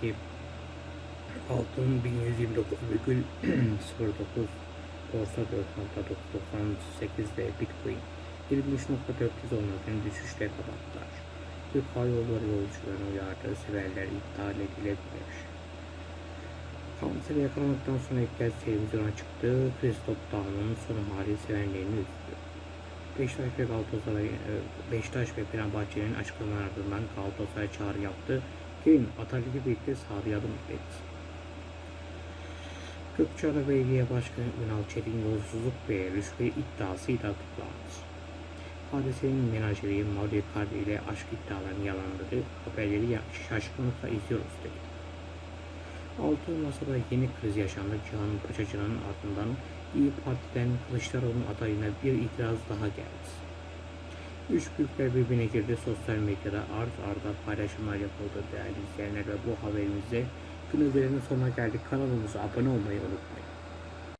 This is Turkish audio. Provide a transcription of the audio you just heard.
Peki altın 1129,09 borsa 4.98'de Bitcoin 23.410'ların düşüşle kapattılar. Türk Hava Yolları yolcularını uyardığı seferler iptal edilebilir. Kansere yakalandıktan sonra ilk kez televizyona çıktı. Christoph Daum'un son hali sevenlerini üzdü. Beşiktaş ve Galatasaray, e, Beşiktaş ve Fenerbahçe'nin açıklamalar ardından Galatasaray çağrı yaptı. Kevin Atatürk'ü birlikte sahaya adım etti. Gökçeada Belediye Başkanı Ünal Çetin yolsuzluk ve rüşvet iddiasıyla tutuklandı. Hadisenin menajeri Mario Icardi ile aşk iddialarını yalanladı. Haberleri şaşkınlıkla izliyoruz dedi. Altı masada yeni kriz yaşandı. Cihan Paçacı'nın ardından İyi Parti'den Kılıçdaroğlu'nun adayına bir itiraz daha geldi. Üç büyükler birbirine girdi. Sosyal medyada art arda paylaşımlar yapıldı değerli izleyenler ve bu haberimizde günü sonuna geldik. Kanalımıza abone olmayı unutmayın.